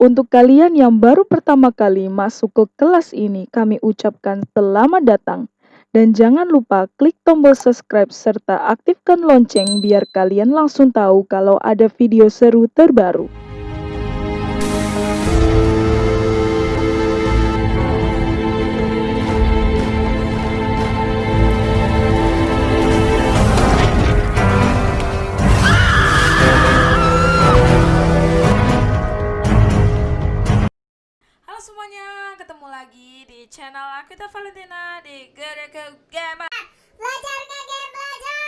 Untuk kalian yang baru pertama kali masuk ke kelas ini, kami ucapkan selamat datang. Dan jangan lupa klik tombol subscribe serta aktifkan lonceng biar kalian langsung tahu kalau ada video seru terbaru. Halo semuanya, ketemu lagi di channel Aquita Valentina di Gereke Game. Belajar nggak game belajar.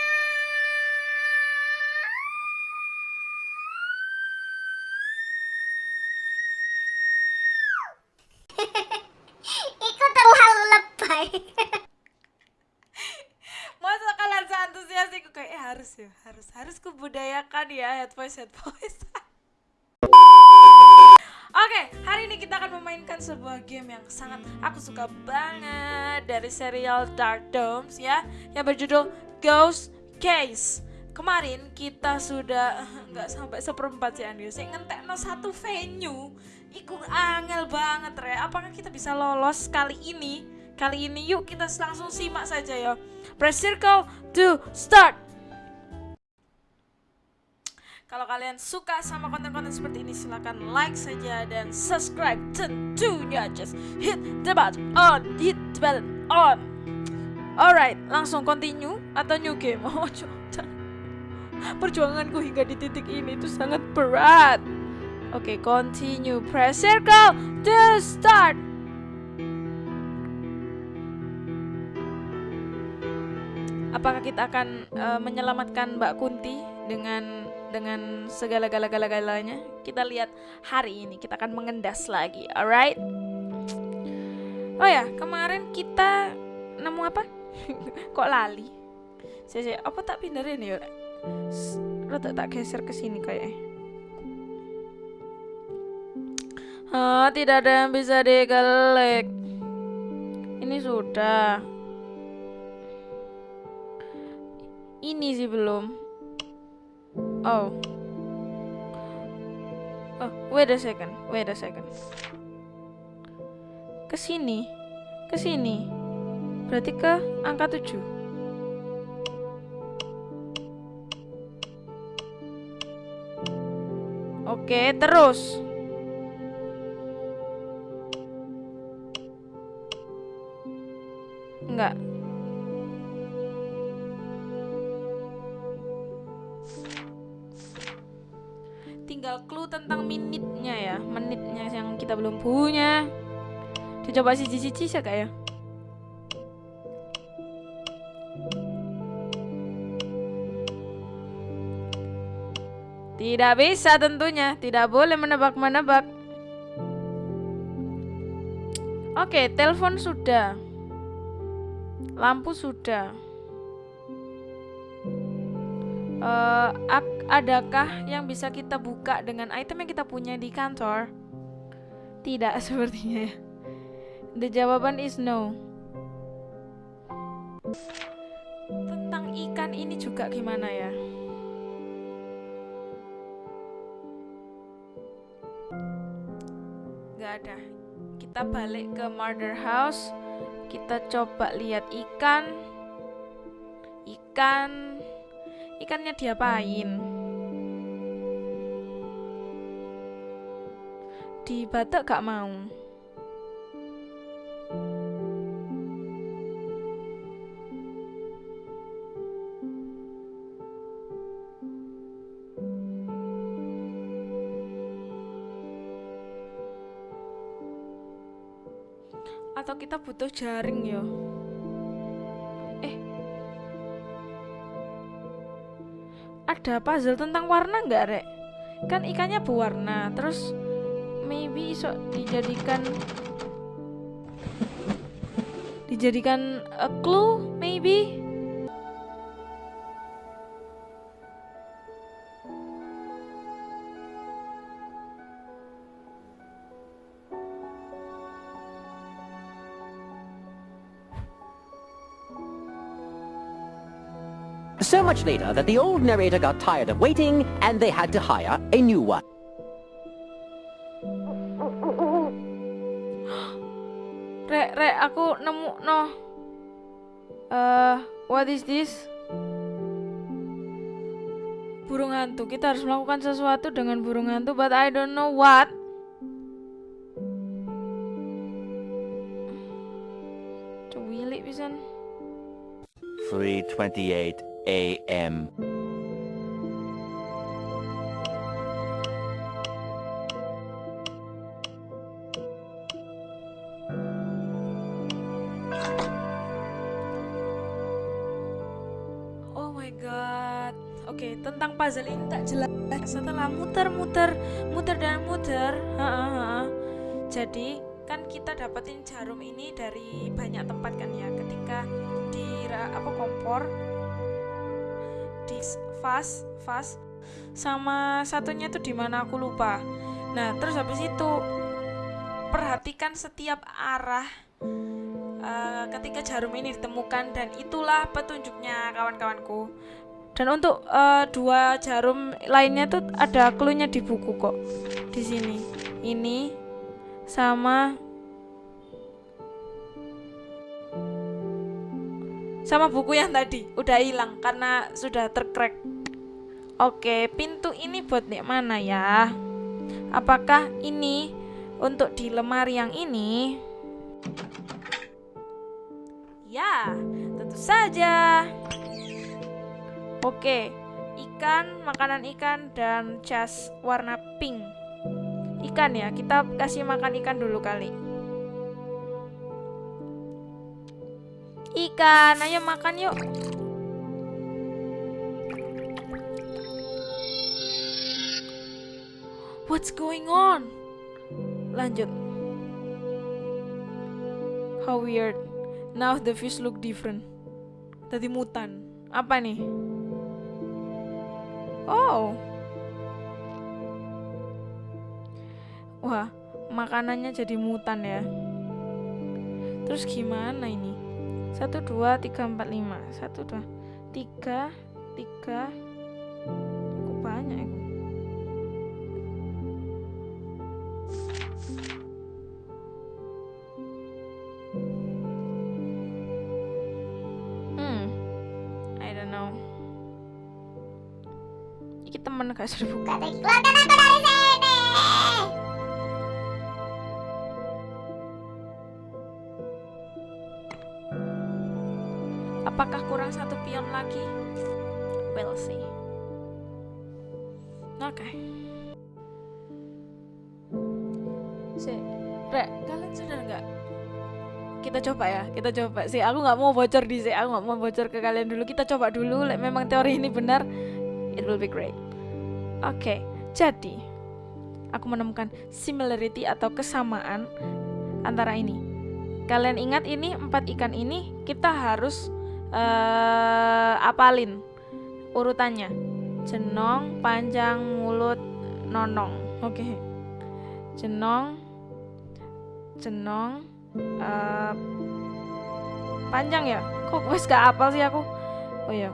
Ikut terlalu lebay. Masa kalian seantusias itu kayak eh, harus ya, harus harus kebudayakan ya head voice head voice. Oke, hari ini kita akan memainkan sebuah game yang sangat aku suka banget dari serial Dark Domes ya, yang berjudul Ghost Case. Kemarin kita sudah nggak sampai seperempat sih Andi, saya ngentekno satu venue, iku angel banget re. Apakah kita bisa lolos kali ini? Kali ini yuk kita langsung simak saja ya. Press circle to start. Kalau kalian suka sama konten-konten seperti ini silahkan like saja dan subscribe tentunya just hit the button on hit the button on. Alright, langsung continue atau new game? Oh, coba. Perjuanganku hingga di titik ini itu sangat berat. Oke, continue. Press circle to start. Apakah kita akan eh, menyelamatkan Mbak Kunti dengan dengan segala gala-gala-galanya? Kita lihat hari ini. Kita akan mengendas lagi. Alright? Oh ya, kemarin kita nemu apa? Kok lali? Saya, saya apa tak pindahin ya? S- Rada tak geser ke sini kayaknya. Ah, tidak ada yang bisa dikelik. Ini sudah. Ini sih belum. Oh. Oh, wait a second. Wait a second. Ke sini. Ke sini. Berarti ke angka 7. Oke, terus. Enggak. Tinggal clue tentang minitnya ya, menitnya yang kita belum punya. Dicoba cici-cici ya kak ya. Tidak bisa tentunya, tidak boleh menebak-menebak. Oke, telepon sudah. Lampu sudah. Eh, ak- adakah yang bisa kita buka dengan item yang kita punya di kantor? Tidak sepertinya ya. The jawaban is no. Tentang ikan ini juga gimana ya? Gak ada. Kita balik ke murder house. Kita coba lihat ikan. Ikan. Ikannya diapain? Di batak gak mau. Atau kita butuh jaring ya? Eh. Ada puzzle tentang warna nggak, Rek? Kan ikannya berwarna, terus maybe iso dijadikan dijadikan a clue maybe So much later that the old narrator got tired of waiting and they had to hire a new one. No. Eh, what is this? Burung hantu. Kita harus melakukan sesuatu dengan burung hantu, but I don't know what. Cuwilik pisan. 3:28 a.m. puzzle ini tak jelas. Setelah muter-muter, muter dan muter, ha, ha, ha. jadi kan kita dapetin jarum ini dari banyak tempat kan ya. Ketika di apa kompor, di vas, vas, sama satunya tuh di mana aku lupa. Nah, terus habis itu perhatikan setiap arah eh, ketika jarum ini ditemukan dan itulah petunjuknya kawan-kawanku. Dan untuk eh, dua jarum lainnya tuh ada clue-nya di buku kok. Di sini. Ini sama sama buku yang tadi udah hilang karena sudah tercrack. Oke, pintu ini buat nih mana ya? Apakah ini untuk di lemari yang ini? Ya, tentu saja. Oke, ikan, makanan ikan dan jas warna pink. Ikan ya, kita kasih makan ikan dulu kali. Ikan, ayo makan yuk. What's going on? Lanjut. How weird. Now the fish look different. Tadi mutan. Apa nih? Oh. Wah, makanannya jadi mutan ya. Terus gimana ini? Satu dua tiga empat lima. Satu dua tiga tiga. Kok banyak ya? Gak seru buku. Keluarkan aku dari sini. Apakah kurang satu pion lagi? We'll see. Oke. Si, Rek, kalian sudah nggak? Kita coba ya, kita coba sih. Aku nggak mau bocor di sini, aku nggak mau bocor ke kalian dulu. Kita coba dulu. Memang teori ini benar, it will be great. Oke, jadi aku menemukan similarity atau kesamaan antara ini. Kalian ingat ini empat ikan ini kita harus eh apalin urutannya. Jenong, panjang, mulut, nonong. Oke. Jenong, jenong, eh panjang ya? Kok wes gak apal sih aku? Oh ya.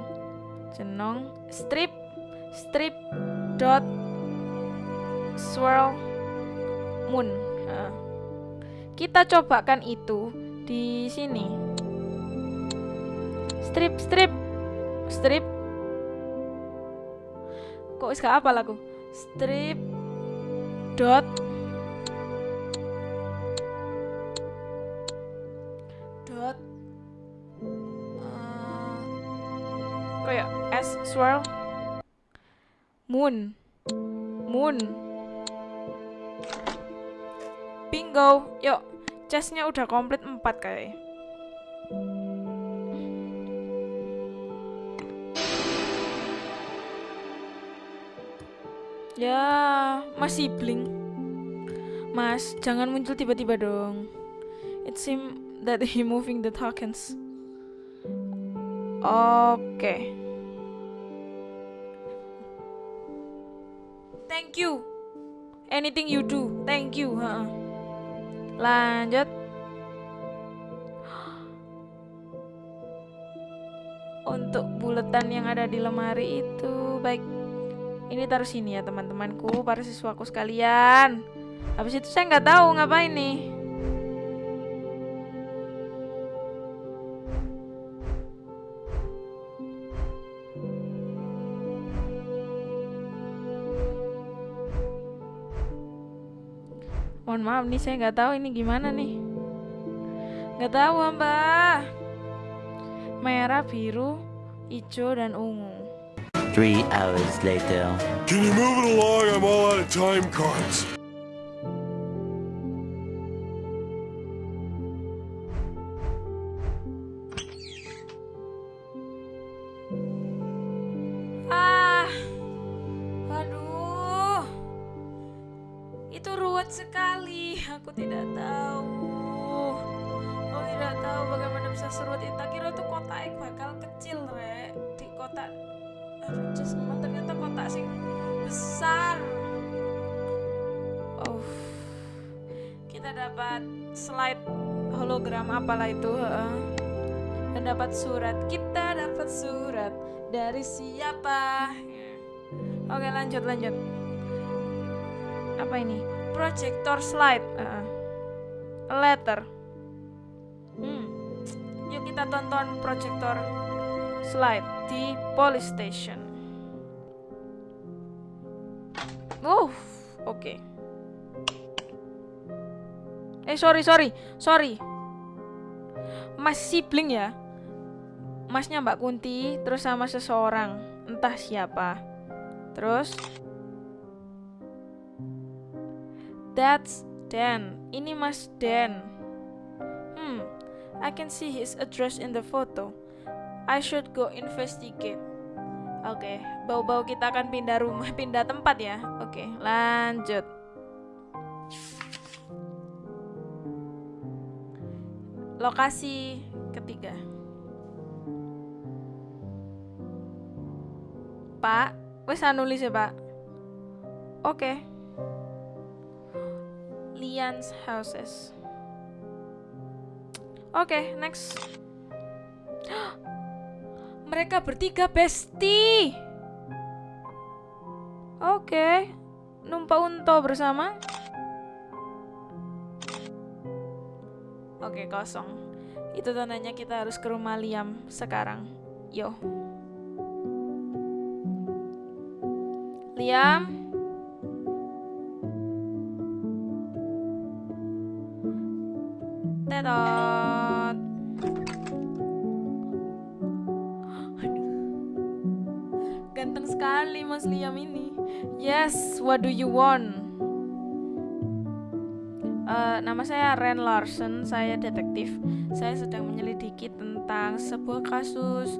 Jenong, strip, strip, dot, swirl, moon. Heeh. Kita cobakan itu di sini. Strip, strip, strip. Kok gak apa aku? Strip dot dot eh, kayak S swirl moon. Moon. Bingo. Yuk chestnya udah komplit 4 kayak. Ya masih blink. Mas jangan muncul tiba-tiba dong. It seem that he moving the tokens. Oke thank you. Anything you do thank you ha. lanjut. Untuk buletan yang ada di lemari itu baik. Ini taruh sini ya teman-temanku para siswaku sekalian. Habis itu saya nggak tahu ngapain nih mohon maaf nih saya nggak tahu ini gimana nih nggak tahu mbak merah biru hijau dan ungu Three hours later. Can you move it along? I'm all out of time cards. Hologram apalah itu. heeh. Dan dapat surat. Kita dapat surat dari siapa? Oke lanjut lanjut. Apa ini? Projector slide. Uh, letter. Hmm. Yuk kita tonton projector slide di police station. Uh, oke. Eh sorry sorry sorry. Mas sibling ya. Masnya Mbak Kunti terus sama seseorang entah siapa. Terus That's Dan. Ini Mas Dan. Hmm, I can see his address in the photo. I should go investigate. Oke, bau-bau kita akan pindah rumah, pindah tempat ya. Oke, lanjut. Lokasi ketiga. Pak, wes nulis ya, Pak. Oke. Lian's houses. Oke, next. Mereka bertiga bestie. Oke. Numpa unto bersama. Oke, kosong. Itu tandanya kita harus ke rumah Liam sekarang. Yo. Liam. Tetot. Ganteng sekali Mas Liam ini. Yes, what do you want? Nama saya Ren Larsen, saya detektif. Saya sedang menyelidiki tentang sebuah kasus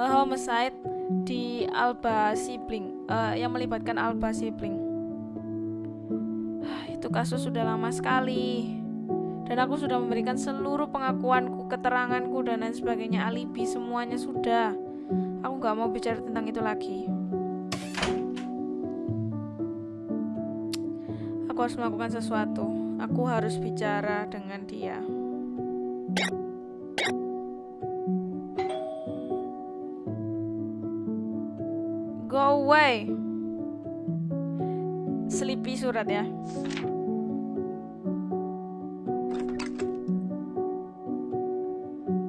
eh, homicide di Alba Sibling eh, yang melibatkan Alba Sibling. Ah, Itu kasus sudah lama sekali. Dan aku sudah memberikan seluruh pengakuanku, keteranganku dan lain sebagainya, alibi semuanya sudah. Aku nggak mau bicara tentang itu lagi. Aku harus melakukan sesuatu. Aku harus bicara dengan dia. Go away. Sleepy surat ya.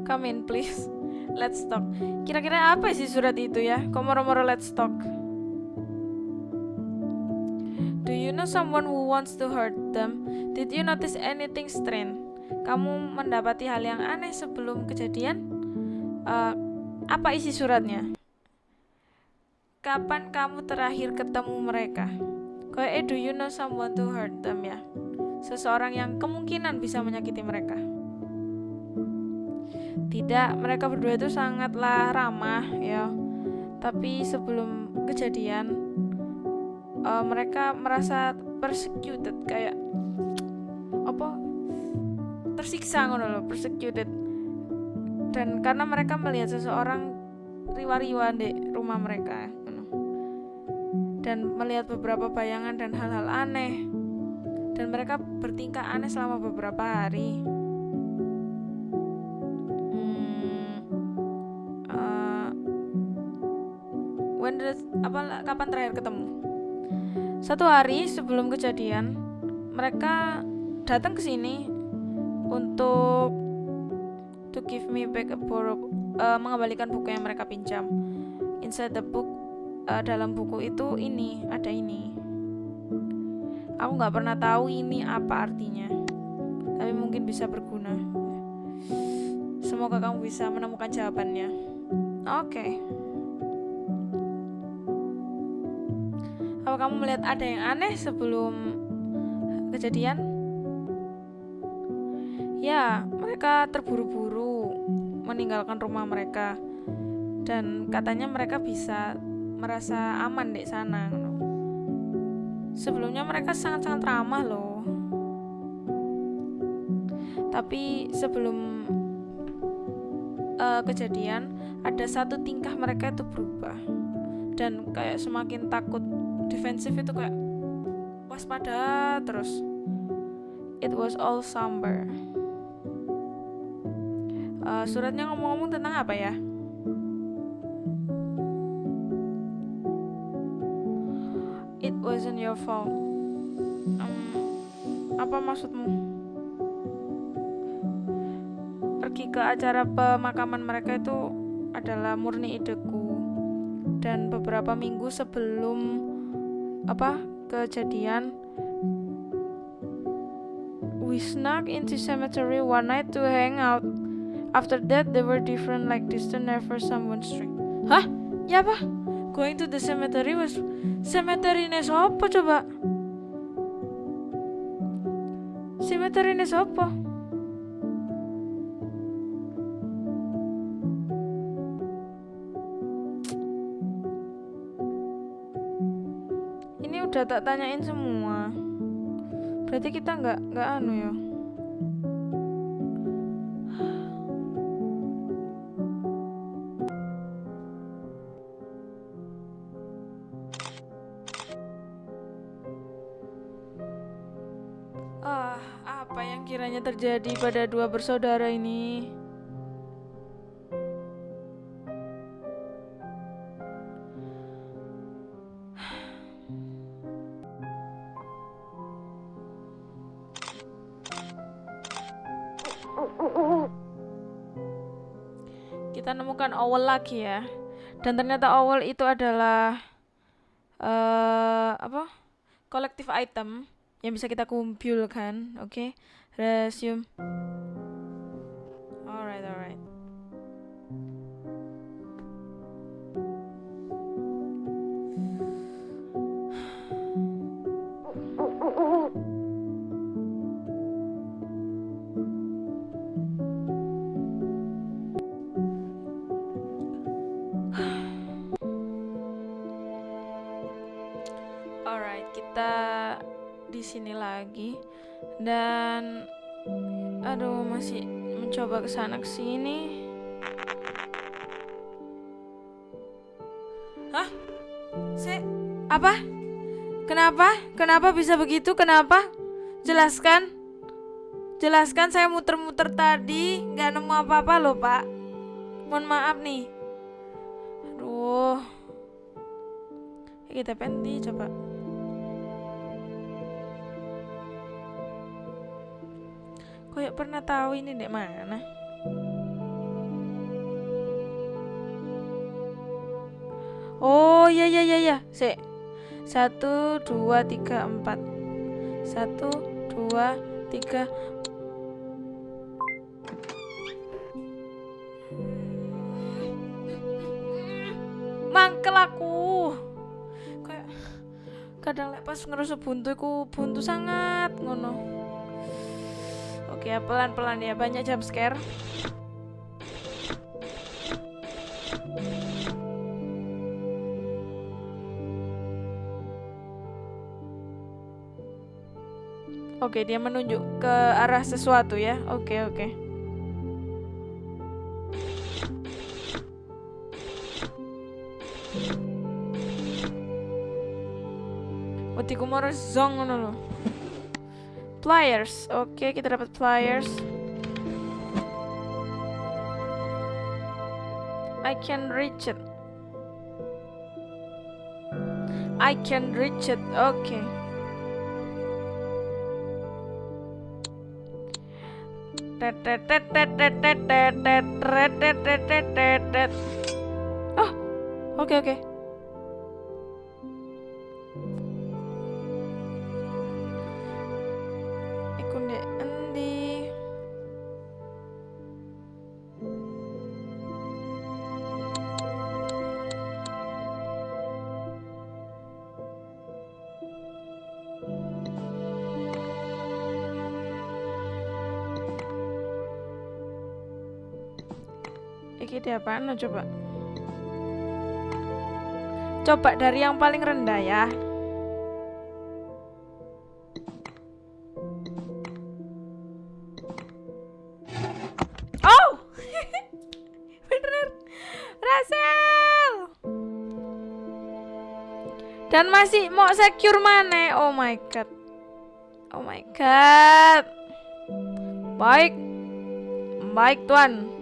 Come in please. Let's talk. Kira-kira apa sih surat itu ya? Kok moro-moro let's talk? Someone who wants to hurt them? Did you notice anything strange? Kamu mendapati hal yang aneh sebelum kejadian? Eh, apa isi suratnya? Kapan kamu terakhir ketemu mereka? Eh, do you know someone to hurt them ya? Seseorang yang kemungkinan bisa menyakiti mereka. Tidak, mereka berdua itu sangatlah ramah ya. Tapi sebelum kejadian eh, mereka merasa persecuted kayak apa tersiksa ngono loh persecuted. Dan karena mereka melihat seseorang riwa-riwa di rumah mereka dan melihat beberapa bayangan dan hal-hal aneh. Dan mereka bertingkah aneh selama beberapa hari. Hmm, eh, when did- apa kapan terakhir ketemu satu hari sebelum kejadian mereka datang ke sini untuk to give me back a borrow uh, mengembalikan buku yang mereka pinjam. Inside the book uh, dalam buku itu ini ada ini. Aku nggak pernah tahu ini apa artinya, tapi mungkin bisa berguna. Semoga kamu bisa menemukan jawabannya. Oke. Okay. Kamu melihat ada yang aneh sebelum kejadian? Ya, mereka terburu-buru meninggalkan rumah mereka dan katanya mereka bisa merasa aman di sana. Sebelumnya mereka sangat-sangat ramah loh. Tapi sebelum uh, kejadian ada satu tingkah mereka itu berubah dan kayak semakin takut defensif itu kayak waspada terus. It was all somber. Uh, suratnya ngomong-ngomong tentang apa ya? It wasn't your fault. Um, apa maksudmu? Pergi ke acara pemakaman mereka itu adalah murni ideku. Dan beberapa minggu sebelum apa kejadian, we snuck into cemetery one night to hang out. After that, they were different like distant never someone strict. Hah? Ya apa? Going to the cemetery was cemetery ne sopo coba? Cemetery ne sopo? Udah tak tanyain semua. Berarti kita nggak nggak anu ya? Ah, apa yang kiranya terjadi pada dua bersaudara ini? Owl lagi ya. Dan ternyata owl itu adalah uh, apa? Kolektif item yang bisa kita kumpulkan, oke? Okay? Resume. Alright. Alright, dan aduh masih mencoba ke sana ke sini. Hah? Se apa? Kenapa? Kenapa bisa begitu? Kenapa? Jelaskan. Jelaskan saya muter-muter tadi nggak nemu apa-apa loh, Pak. Mohon maaf nih. Aduh. Kita penti coba. Kayak pernah tahu ini dek mana? Oh ya ya ya ya, se satu dua tiga empat. Satu dua tiga. Mangkel aku. Kayak kadang lepas ngerasa buntu ku buntu sangat ngono Oke, pelan-pelan ya, banyak jump scare. Oke, dia menunjuk ke arah sesuatu ya. Oke, oke. Mau zong ngono. Pliers. Oke, okay, kita dapat pliers. I can reach it. I can reach it. Okay. Oh, okay, okay. Apaan no, coba? Coba dari yang paling rendah ya. Oh! Bener. Berhasil. Dan masih mau secure mana? Oh my god. Oh my god. Baik. Baik, Tuan.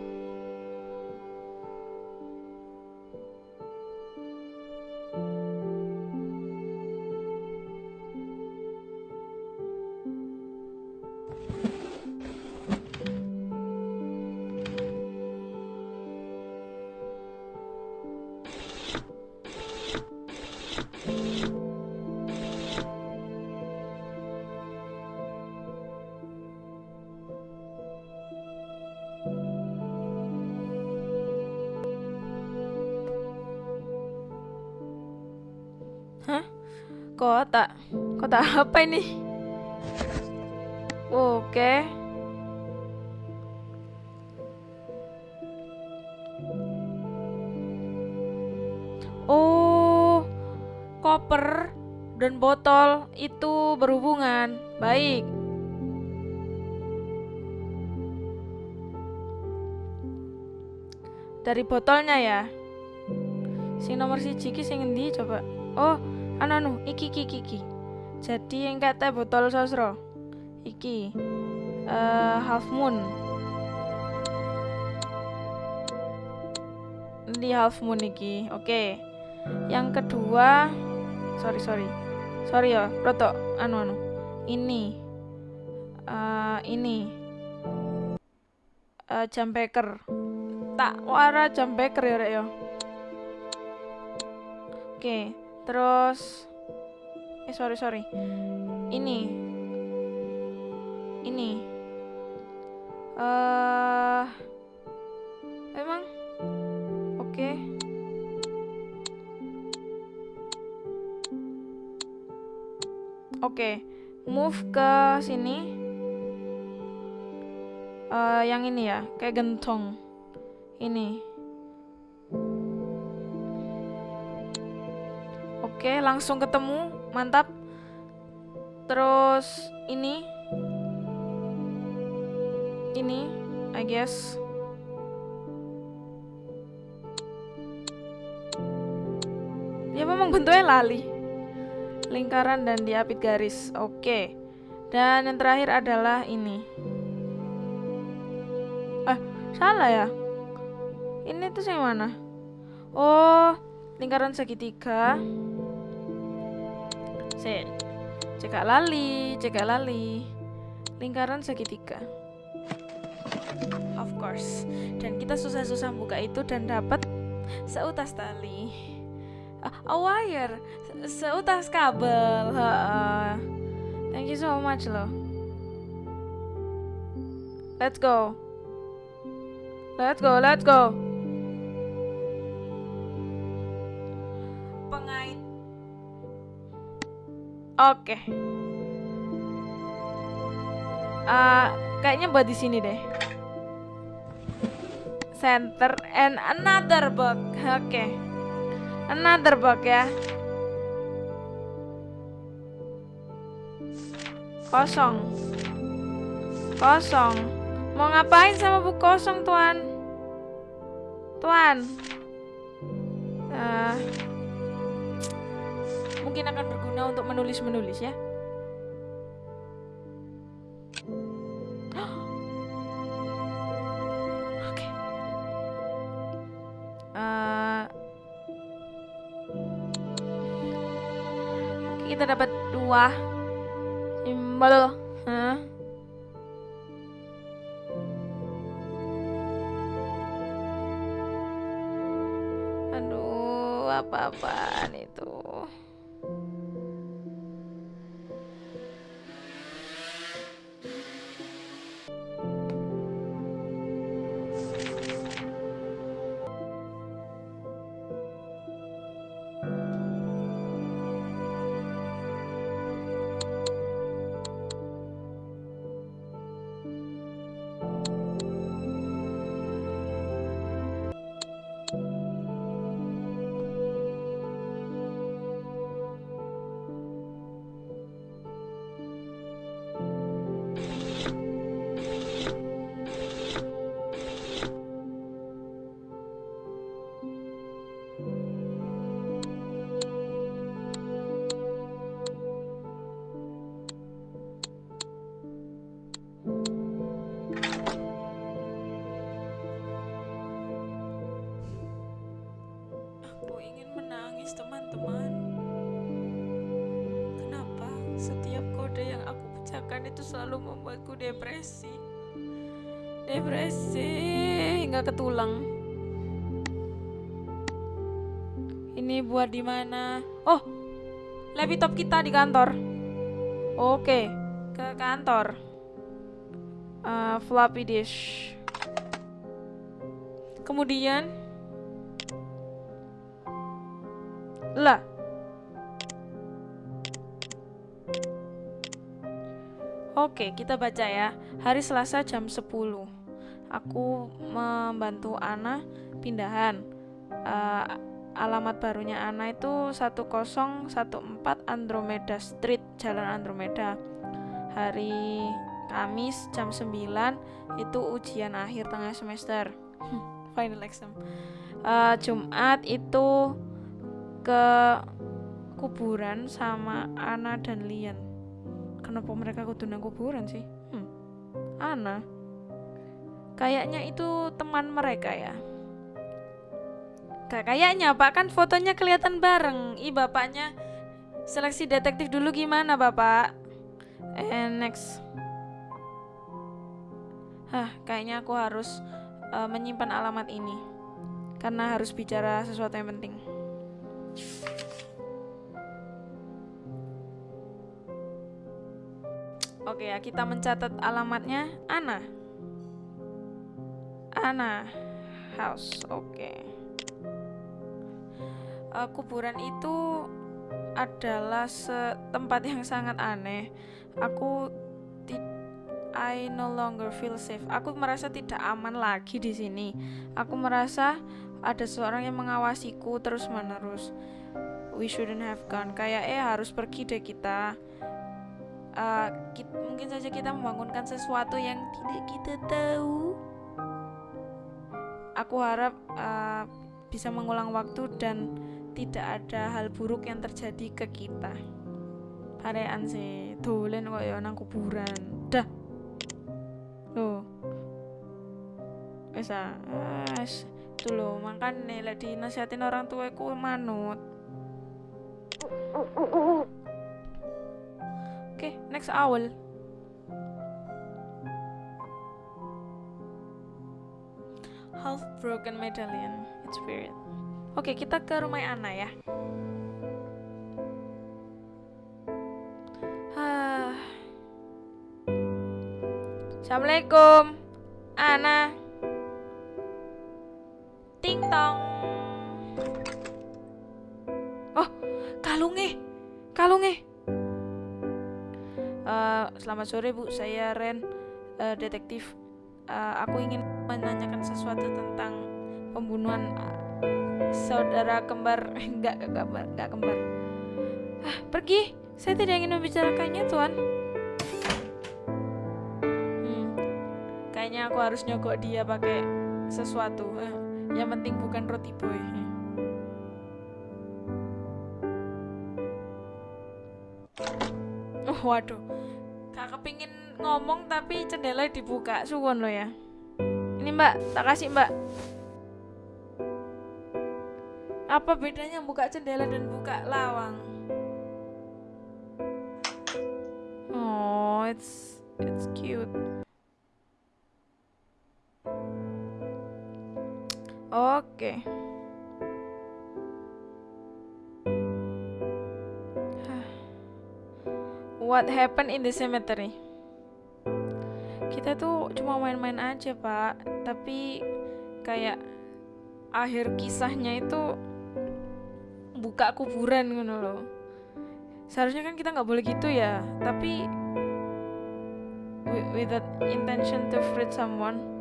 Apa ini? Oke. Oh, koper dan botol itu berhubungan. Baik. Dari botolnya ya. Sing nomor siji ki sing endi coba? Oh, anu anu, iki iki iki. Jadi yang kata botol sosro. Iki. eh half moon. Di half moon iki. Oke. Yang kedua, sorry sorry. Sorry ya, roto anu anu. Ini. eh ini. eh jam beker. Tak wara jam beker ya rek ya. Oke, terus eh sorry sorry. Ini. Ini. Eh emang oke. Oke, move ke sini. Eh yang ini ya, kayak gentong. Ini. Oke, langsung ketemu. Mantap. Terus ini. Ini, I guess. Ya memang bentuknya lali. Lingkaran dan diapit garis. Oke. Dan yang terakhir adalah ini. Eh, salah ya? Ini tuh yang mana? Oh, lingkaran segitiga. Sik. Cekak lali, cekak lali. Lingkaran segitiga. Of course. Dan kita susah-susah buka itu dan dapat seutas tali. Ah, a wire, Se- seutas kabel. Ha-ha. Thank you so much loh. Let's go. Let's go, let's go. Oke. Ah, kayaknya buat di sini deh. Center and another book. Oke. Another book ya. Kosong. Kosong. Mau ngapain sama buku kosong, Tuan? Tuan. Ah, mungkin akan berguna untuk menulis-menulis ya. Eh, oke. Kita dapat dua simbol. Huh? Aduh, apa-apaan itu. Menangis, teman-teman. Kenapa setiap kode yang aku pecahkan itu selalu membuatku depresi? Depresi hingga ke tulang. Ini buat di mana? Oh, laptop kita di kantor. Oke, ke kantor. Eh, floppy disk. Kemudian lah Oke, kita baca ya. Hari Selasa jam 10. Aku membantu Ana pindahan. Eh, alamat barunya Ana itu 1014 Andromeda Street, Jalan Andromeda. Hari Kamis jam 9 itu ujian akhir tengah semester. Final exam. Eh, Jumat itu ke kuburan sama Ana dan Lian. Kenapa mereka kudu nang kuburan sih? Hmm. Ana. Kayaknya itu teman mereka ya. Gak kayaknya, Pak kan fotonya kelihatan bareng. Ih, bapaknya seleksi detektif dulu gimana, Bapak? And next. Hah, kayaknya aku harus eh, menyimpan alamat ini. Karena harus bicara sesuatu yang penting. Oke ya, kita mencatat alamatnya Ana. Ana House. Oke. Eh, kuburan itu adalah tempat yang sangat aneh. Aku I no longer feel safe. Aku merasa tidak aman lagi di sini. Aku merasa ada seorang yang mengawasiku terus-menerus. We shouldn't have gone. Kayak eh harus pergi deh kita. Eh, kit- mungkin saja kita membangunkan sesuatu yang tidak kita tahu. Aku harap eh, bisa mengulang waktu dan tidak ada hal buruk yang terjadi ke kita. Parean sih, dolen kok ya nang kuburan. Dah. Loh. Wes ah, wes. Itu loh, makanya lek dinasihatin orang tuaku manut. Oke, next owl. Half broken medallion. It's weird. Oke, kita ke rumah Ana ya. Assalamualaikum, Ana. Tong. Oh, kalungnya, kalungnya. Eh, selamat sore Bu, saya Ren, eh, detektif. Eh, aku ingin menanyakan sesuatu tentang pembunuhan saudara kembar, enggak, kembar, enggak kembar. Ah, pergi. Saya tidak ingin membicarakannya, Tuan. Hmm, kayaknya aku harus nyogok dia pakai sesuatu. Eh, yang penting bukan roti boy. Oh, waduh. Gak kepingin ngomong tapi jendela dibuka. Suwon lo ya. Ini mbak, tak kasih mbak. Apa bedanya buka jendela dan buka lawang? Oh, it's it's cute. Oke. What happened in the cemetery? Kita tuh cuma main-main aja, Pak. Tapi kayak akhir kisahnya itu buka kuburan gitu loh. Seharusnya kan kita nggak boleh gitu ya. Tapi with that intention to fruit someone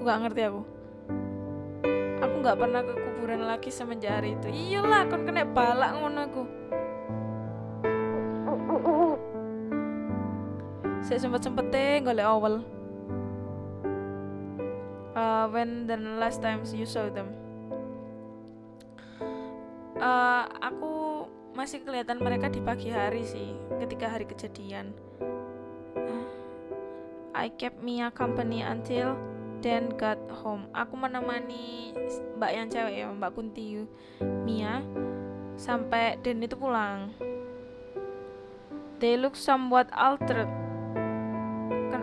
Iku gak ngerti aku. Aku gak pernah ke kuburan lagi semenjak hari itu. Iyalah kon kena balak ngono aku. Saya sempet-sempetnya golek awal uh, When the last times you saw them. Uh, Aku masih kelihatan mereka di pagi hari sih Ketika hari kejadian. I kept Mia company until Dan got home. Aku menemani Mbak yang cewek ya, Mbak Kunti Mia sampai Dan itu pulang. They look somewhat altered.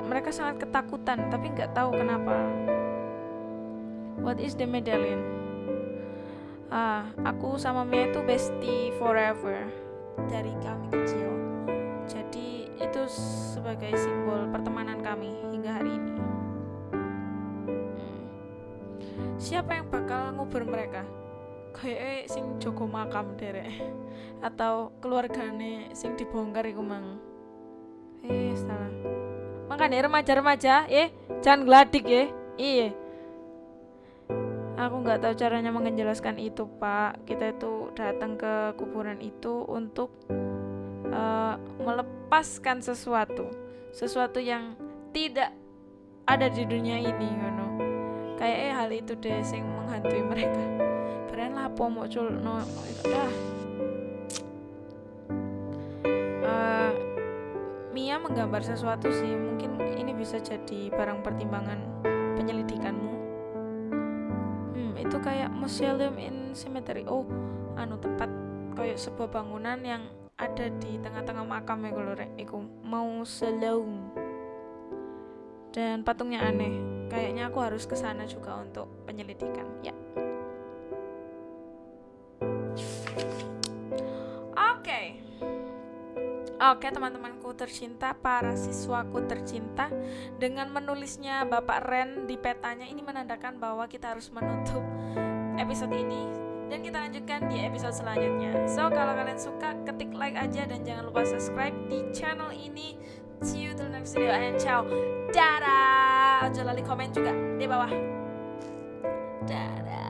Mereka sangat ketakutan, tapi nggak tahu kenapa. What is the medallion? Ah, aku sama Mia itu bestie forever dari kami kecil. Jadi itu sebagai simbol pertemanan kami hingga hari ini. Siapa yang bakal ngubur mereka? Kayak sing Joko makam derek atau keluargane sing dibongkar iku mang. Eh salah. Makanya remaja-remaja, eh jangan geladik ya. Iya. Aku nggak tahu caranya menjelaskan itu, Pak. Kita itu datang ke kuburan itu untuk eh, melepaskan sesuatu, sesuatu yang tidak ada di dunia ini, ngono. Kayak eh hal itu deh sing menghantui mereka. Beren lah apa mau culno dah. Eh, Mia menggambar sesuatu sih, mungkin ini bisa jadi barang pertimbangan penyelidikanmu. Hmm, itu kayak museum in cemetery. Oh, anu tempat kayak sebuah bangunan yang ada di tengah-tengah makam ya kalau rek iku mausoleum dan patungnya aneh kayaknya aku harus ke sana juga untuk penyelidikan ya. Oke. Oke teman-temanku tercinta, para siswaku tercinta Dengan menulisnya Bapak Ren di petanya Ini menandakan bahwa kita harus menutup episode ini Dan kita lanjutkan di episode selanjutnya. So kalau kalian suka ketik like aja Dan jangan lupa subscribe di channel ini See you till next video and ciao. Dadah. Jangan lali komen juga di bawah. Dadah